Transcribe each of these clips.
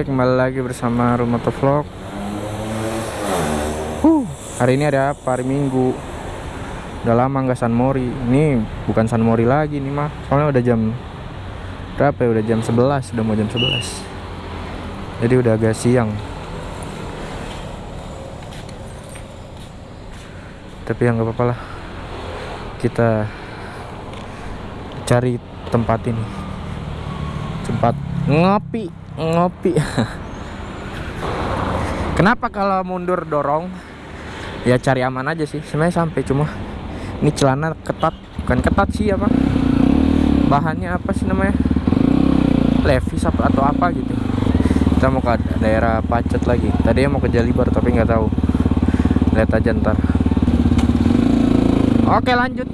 Kembali lagi bersama Rumah Vlog. Huh, hari ini ada apa? Hari Minggu. Udah lama nggak San Mori. Ini bukan San Mori lagi nih mah. Soalnya udah jam berapa ya? Udah jam 11, udah mau jam 11. Jadi udah agak siang. Tapi ya nggak apa-apa lah. Kita cari tempat ini. Tempat ngopi ngopi. Kenapa kalau mundur dorong? Ya cari aman aja sih sebenarnya sampai cuma ini celana ketat bukan ketat sih apa? Bahannya apa sih namanya? Levis apa atau apa gitu. Kita mau ke daerah pacet lagi. Tadi mau ke Jalibar tapi nggak tahu. Lihat aja ntar. Oke lanjut.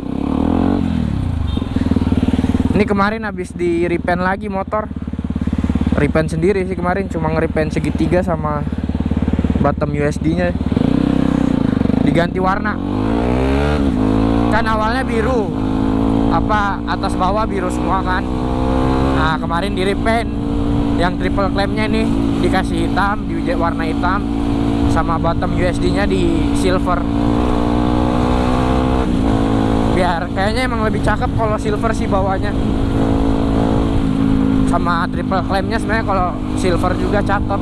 Ini kemarin habis di repaint lagi motor repaint sendiri sih kemarin cuma nge-repaint segitiga sama bottom USD nya diganti warna. Kan awalnya biru. Apa atas bawah biru semua kan? Nah kemarin di repaint yang triple clampnya nih dikasih hitam di warna hitam sama bottom USD nya di silver. Biar kayaknya emang lebih cakep kalau silver sih bawahnya sama triple clampnya sebenarnya kalau silver juga cakep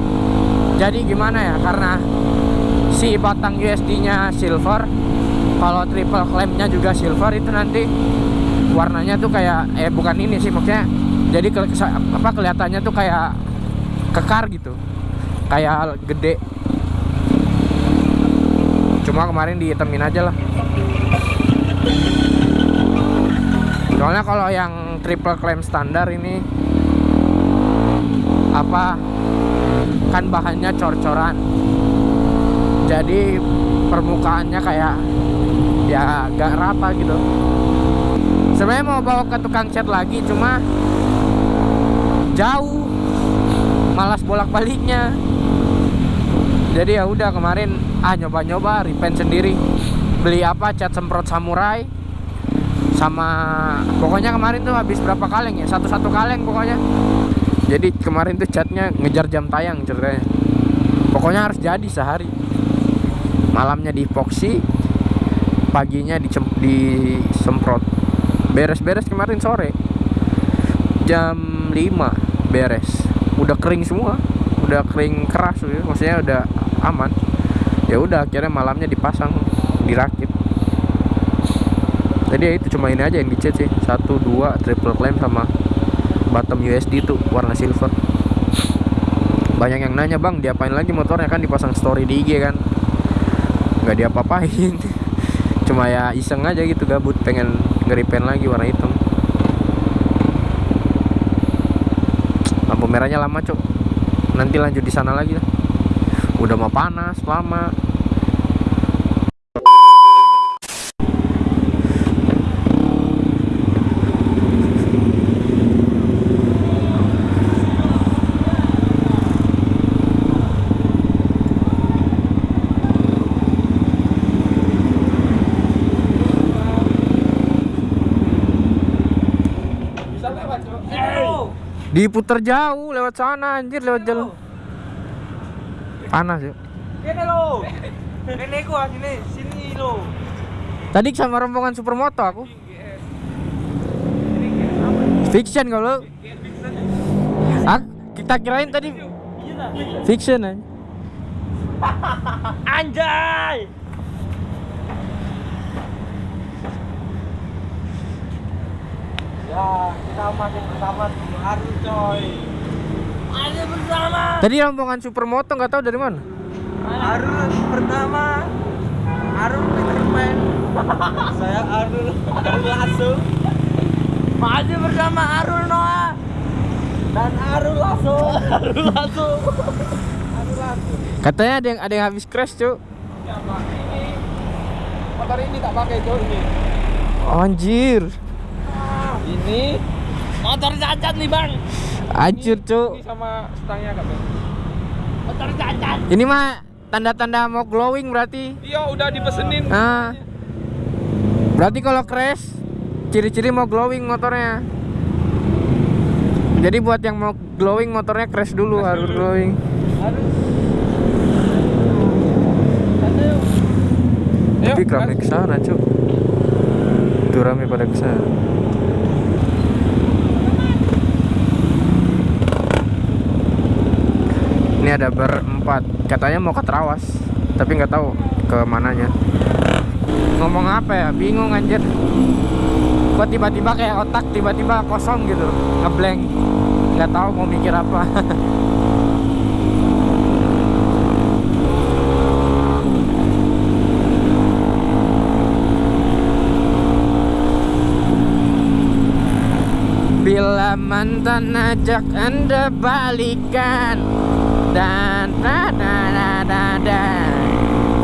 jadi gimana ya karena si batang USD nya silver kalau triple clampnya juga silver itu nanti warnanya tuh kayak eh bukan ini sih maksudnya jadi ke, apa kelihatannya tuh kayak kekar gitu kayak gede. Cuma kemarin dihitemin aja lah. Soalnya kalau yang triple clamp standar ini apa kan bahannya cor-coran. Jadi permukaannya kayak ya gak rata gitu. Sebenarnya mau bawa ke tukang cat lagi cuma jauh malas bolak-baliknya. Jadi ya udah kemarin ah nyoba-nyoba repaint sendiri. Beli apa cat semprot samurai. Sama pokoknya kemarin tuh habis berapa kaleng ya? Satu-satu kaleng pokoknya jadi kemarin tuh catnya ngejar jam tayang ceritanya. Pokoknya harus jadi sehari. Malamnya di epoxy paginya disemprot. Beres-beres kemarin sore. Jam 5 beres. Udah kering semua. Udah kering keras ya. maksudnya udah aman. Ya udah akhirnya malamnya dipasang dirakit. Jadi ya itu cuma ini aja yang dicat sih. Satu dua triple clamp sama bottom USD tuh warna silver. Banyak yang nanya bang diapain lagi motornya? Kan dipasang story di IG kan. Nggak diapa-apain. Cuma ya iseng aja gitu gabut pengen ngeripen lagi warna hitam. Lampu merahnya lama cok. Nanti lanjut di sana lagi lah. Udah mau panas lama Diputer jauh lewat sana anjir lewat jalan. Panas ya. Kene lo. Kene ku sini sini lo. Tadi sama rombongan supermoto aku. Fiction kalau. Ah, kita kirain tadi fiction aja. Anjay. Ya, kita masih bersama Arul coy. Masih bersama. Tadi rombongan supermoto nggak tahu dari mana. Arul pertama. Arul Peter Pan. Saya Arul Arul Lasso. Masih bersama Arul Noah dan Arul Lasso. Arul Lasso. Arul Lasso. Katanya ada yang ada yang habis crash, Cuk. Ya, ini motor ini tak pakai coy ini. Anjir. Ini motor cacat nih bang. Anjir, Cuk. Ini sama stangnya kan bang. Motor cacat. Ini mah tanda-tanda mau glowing berarti. Iya udah dipesenin. Ah. Berarti kalau crash ciri-ciri mau glowing motornya. Jadi buat yang mau glowing motornya crash dulu Crash harus dulu. glowing. Harus. Tapi rame gas. ke sana, Cuk. Tuh rame pada ke Ini ada berempat. Katanya mau ke Trawas, tapi nggak tahu ke mananya. Ngomong apa ya? Bingung anjir. Kok tiba-tiba kayak otak tiba-tiba kosong gitu, ngeblank. Nggak tahu mau mikir apa. Bila mantan ajak anda balikan Dan da da da da da.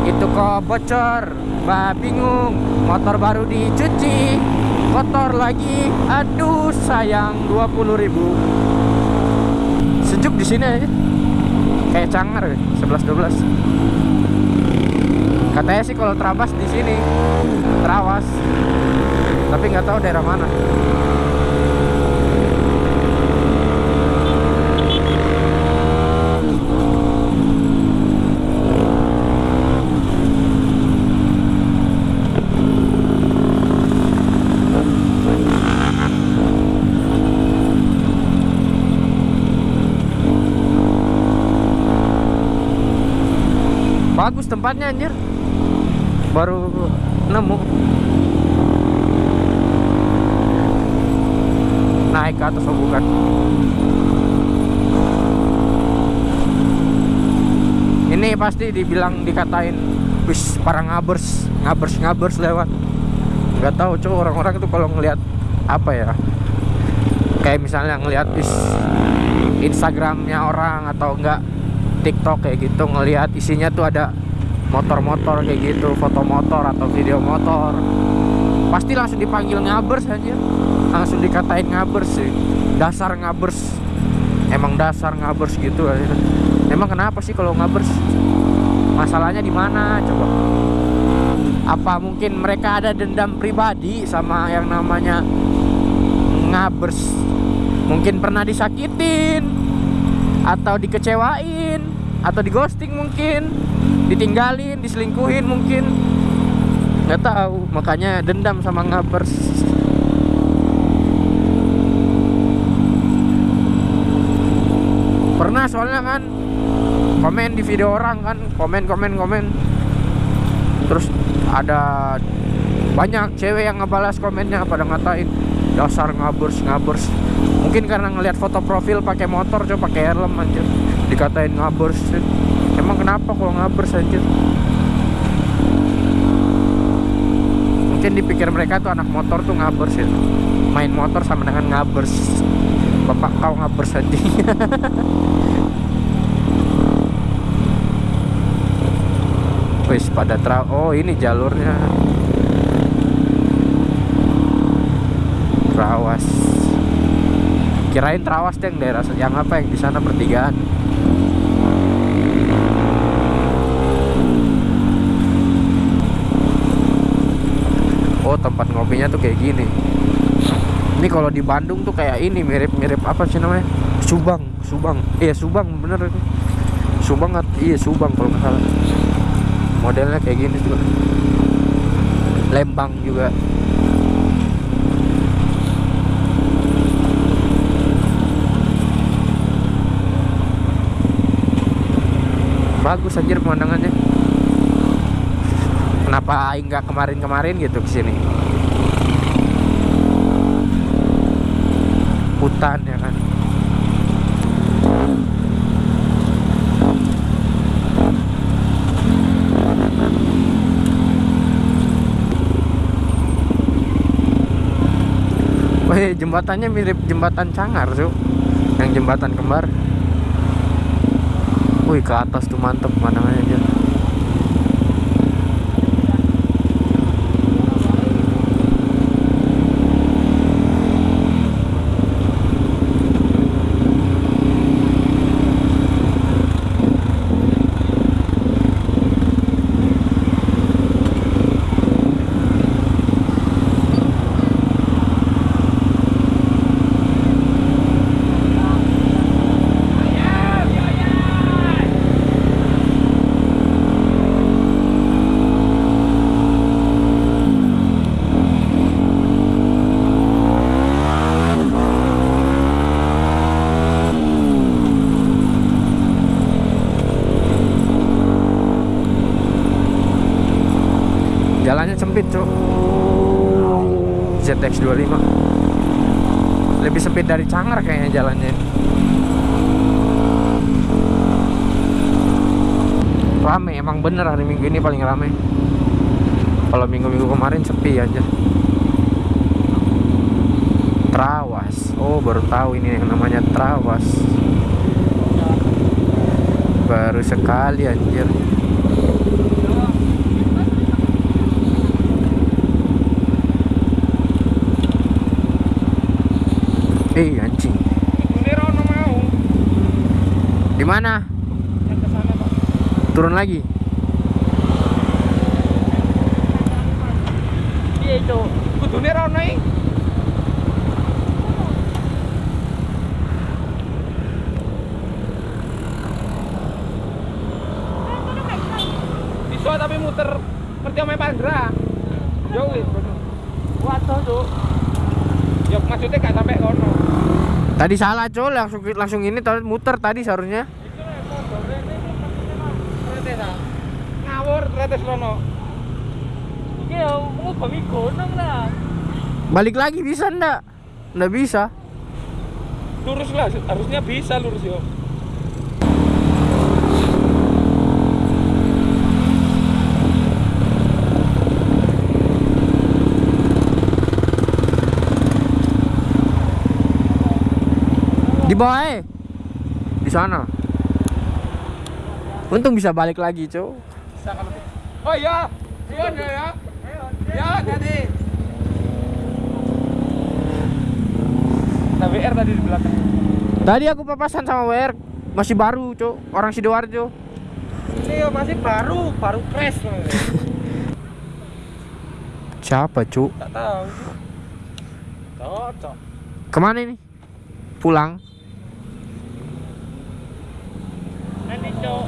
Itu kok bocor Mbak bingung. Motor baru dicuci Kotor lagi. Aduh sayang 20 ribu. Sejuk di sini aja. Kayak cangar ya 11 12 Katanya sih kalau Trabas di sini Trawas. Tapi nggak tahu daerah mana Bagus tempatnya anjir. Baru nemu. Naik ke atas bukan. Ini pasti dibilang dikatain wis para ngabers, ngabers ngabers lewat. Nggak tahu cuy orang-orang itu kalau ngelihat apa ya? Kayak misalnya ngelihat is Instagramnya orang atau enggak TikTok kayak gitu ngelihat isinya tuh ada motor-motor kayak gitu, foto motor atau video motor. Pasti langsung dipanggil ngabers aja. Langsung dikatain ngabers sih. Dasar ngabers. Emang dasar ngabers gitu. Emang kenapa sih kalau ngabers? Masalahnya di mana coba? Apa mungkin mereka ada dendam pribadi sama yang namanya ngabers? Mungkin pernah disakitin atau dikecewain atau di ghosting mungkin ditinggalin diselingkuhin mungkin. Nggak tahu makanya dendam sama ngabers pernah soalnya kan komen di video orang kan komen komen komen. Terus ada banyak cewek yang ngebalas komennya pada ngatain dasar ngabers ngabers. Mungkin karena ngelihat foto profil pakai motor coba pakai helm anjir. Dikatain ngabers emang kenapa kalau ngabers anjir mungkin dipikir mereka tuh anak motor tuh ngabers ya main motor sama dengan ngabers bapak kau ngabers anjing Wis pada tra oh ini jalurnya. Trawas. Kirain Trawas deh daerah yang apa yang di sana pertigaan tempat ngopinya tuh kayak gini. Ini kalau di Bandung tuh kayak ini mirip-mirip apa sih namanya? Subang. Subang. Iya Subang bener ini. Subang iya Subang kalau nggak salah. Modelnya kayak gini juga. Lembang juga. Bagus anjir pemandangannya kenapa Aing nggak kemarin-kemarin gitu ke sini hutan ya kan Wih, jembatannya mirip jembatan Cangar, tuh. Yang jembatan kembar. Wih, ke atas tuh mantep pemandangannya aja. Sempit cok ZX25 lebih sempit dari Cangar kayaknya jalannya. Rame emang bener hari minggu ini paling rame. Kalau minggu-minggu kemarin sepi aja. Trawas. Oh baru tahu ini yang namanya Trawas. Baru sekali anjir Eh anjing Ini Rono mau. Di mana? Turun lagi. Iya itu. Kudune Rono iki. Bisa tapi muter ngerti omahe Pandra. Yo wis. Waduh, Cuk. Ya maksudnya gak sampai kono. Tadi salah col langsung langsung ini tadi muter tadi seharusnya. Ngawur tretes. Iki ya gunung lah. balik lagi bisa ndak ndak bisa Lurus lah, harusnya bisa lurus yo. Eh di sana untung bisa balik lagi kalau Oh iya, Rion ya ya. Ya, tadi. Nah, WR tadi di belakang. tadi aku papasan sama WR masih baru cok orang sidoarjo Ini ya masih baru, baru crash. siapa cuk Tak tahu. Cocok. ke mana ini pulang Nanti cok.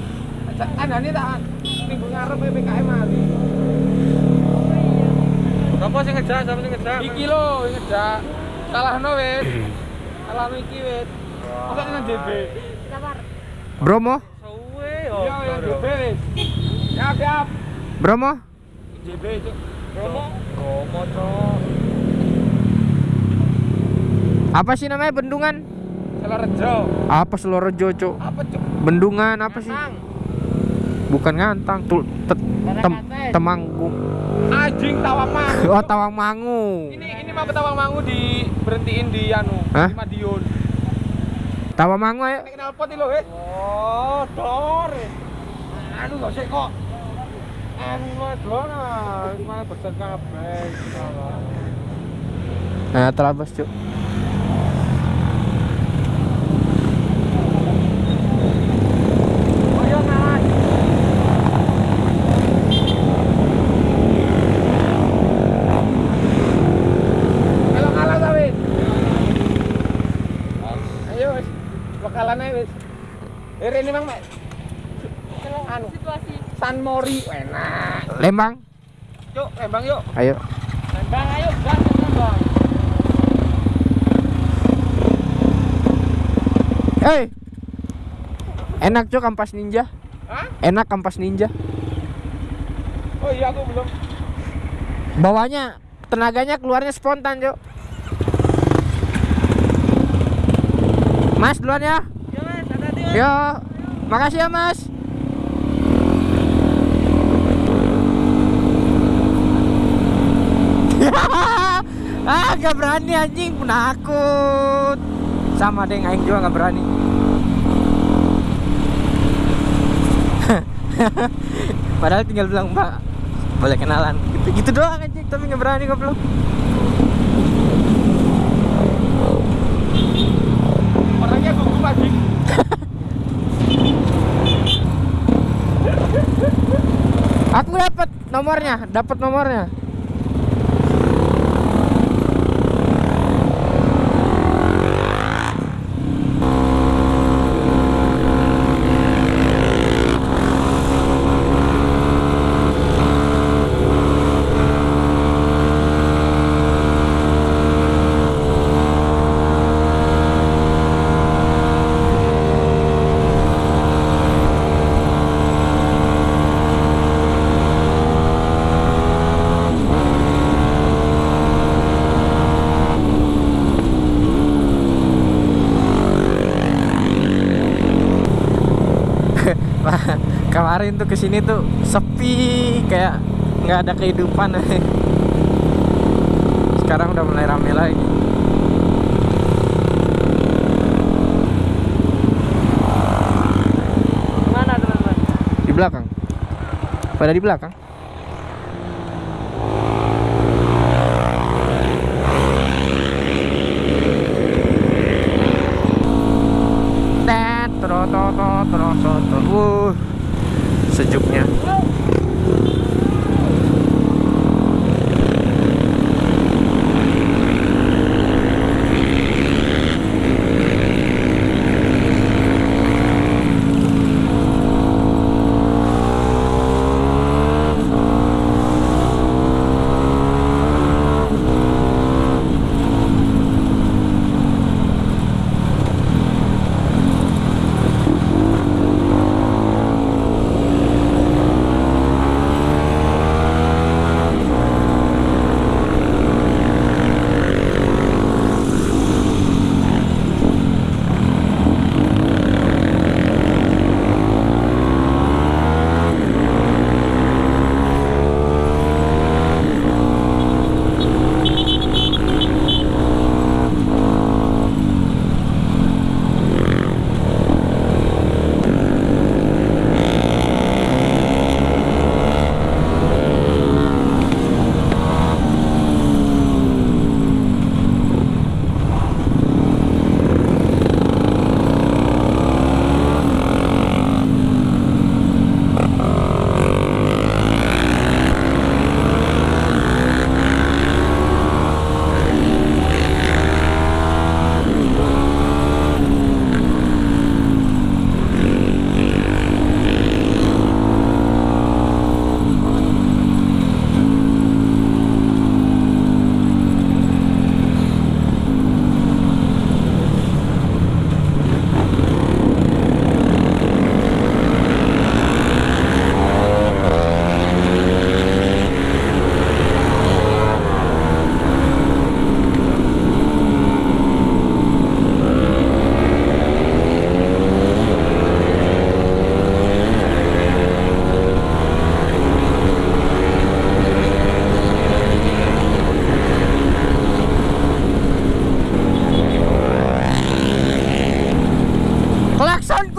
Ada nih tak minggu ngarep PPKM hari. Apa sih ngejak? Siapa sih ngejak? Iki lo ngejak. Salah no wes. Salah no iki wes. Masa dengan JB? Bromo Suwe yo. Iya, yang JB wes. Siap, siap. Bromo JB cok. Romo. Romo cok. apa sih namanya bendungan Salah rejo. apa Selorejo cok Apa cok? bendungan apa sih bukan ngantang tuh tem temanggung Anjing Tawangmangu. oh Tawangmangu Ini ini mah Tawangmangu di berhentiin di anu, Hah? di Madiun. Tawangmangu ayo kenal pot lho, wis. Oh, dor. Anu kok sik kok. Anu dor ah, malah besen kabeh. nah terabas cok Oh iya ngalah. Kalau ngalah ta wis. Ayo wis. Bakalan ae wis. Eh ini mang mek. Anu situasi San Mori enak. Lembang Yuk, Lembang yuk. ayo Lembang ayo, gas Lembang. Hei enak cok kampas ninja Hah? enak kampas ninja Oh iya aku belum. bawahnya tenaganya keluarnya spontan cok Mas duluan ya Ya. Yo, makasih ya Mas. Ah, gak berani anjing, penakut. Sama deh, aing juga gak berani. Padahal tinggal bilang Mbak, boleh kenalan. Gitu, gitu doang anjing, tapi gak berani goblok. Orangnya gugup anjing. Aku dapat nomornya, dapat nomornya. Kemarin tuh ke sini tuh sepi kayak nggak ada kehidupan. Sekarang udah mulai rame lagi. Mana teman-teman? di belakang. Pada di belakang sejuknya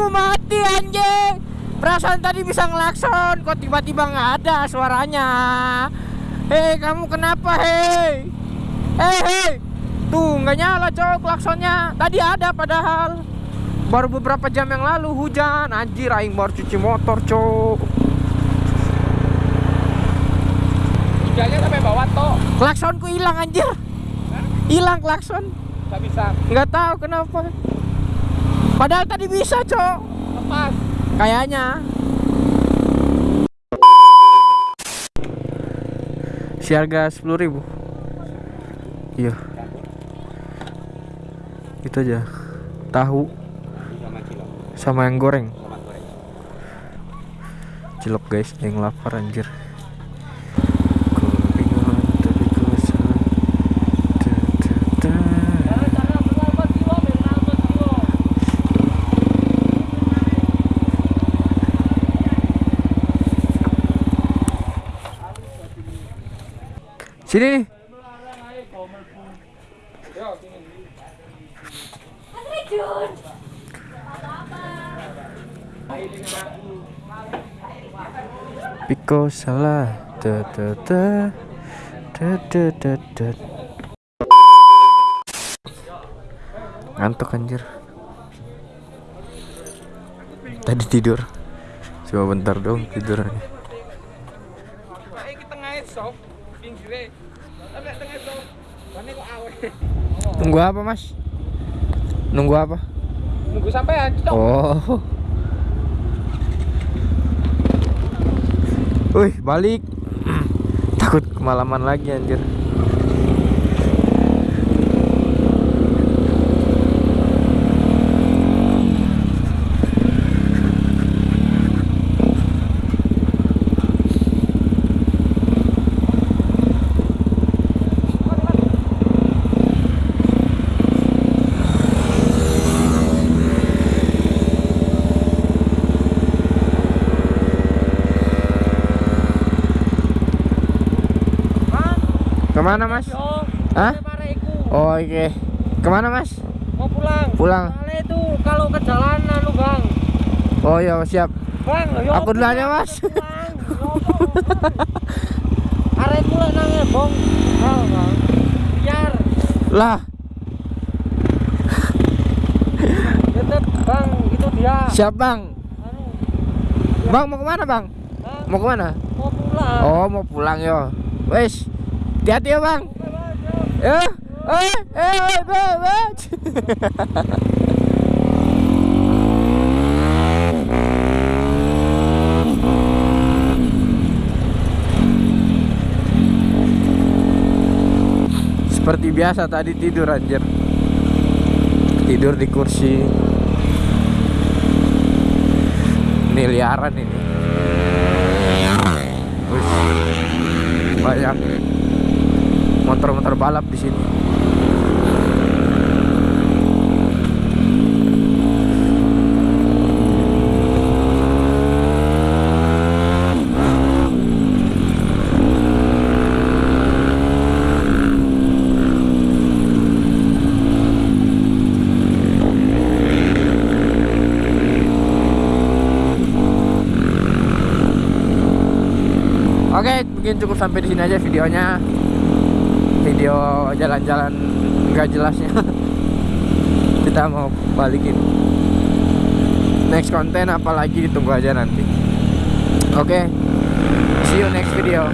Klaksonku mati anjing. Perasaan tadi bisa ngelakson Kok tiba-tiba nggak ada suaranya? Hei kamu kenapa hei? Hei hei. Tuh nggak nyala cowok klaksonnya. Tadi ada padahal. Baru beberapa jam yang lalu hujan. Anjir aing baru cuci motor cowok. Hujannya sampai bawah toh. Klaksonku hilang anjir. Hilang klakson. Gak bisa. Nggak tahu kenapa Padahal tadi bisa cowok lepas. Kayaknya. 10 ribu. Iya. Itu aja. Tahu. Sama yang goreng. Cilok guys. Yang lapar anjir Kebingungan tapi ku salah. Da, da, da. Sini. Nih Piko salah. Da da da. Da da da da. Ngantuk anjir. Tadi tidur. Cuma bentar dong tidur Ayo kita ngait sok. Pinggire. Tapi tengah sok. Mana kok awe. Tunggu apa mas? Nunggu apa? Nunggu sampai cok. Oh Wih balik Takut kemalaman lagi anjir Ke mana, Mas? Hah? Oh, oke. Ke mana, Mas? Mau pulang. Pulang. Soalnya itu kalau ke jalan anu, Bang. Oh, iya, siap. Bang, yo. Aku dulu aja, Mas. Pulang. Yo, Arek kula nang bong. Bang. Biar Lah, tetep Bang, itu dia. siap, Bang. Anu, Bang, mau ke mana, Bang? Hah? Mau ke mana? mau pulang. Oh, mau pulang, yo. Wes, hati-hati ya, Bang. Yo. Eh, eh, eh. Seperti biasa tadi tidur anjir. Tidur di kursi. Ini liaran ini. Banyak motor-motor balap di sini. Oke, mungkin cukup sampai di sini aja videonya. Video jalan-jalan nggak jelasnya. Kita mau balikin. Next konten apalagi ditunggu aja nanti. Oke. See you next video.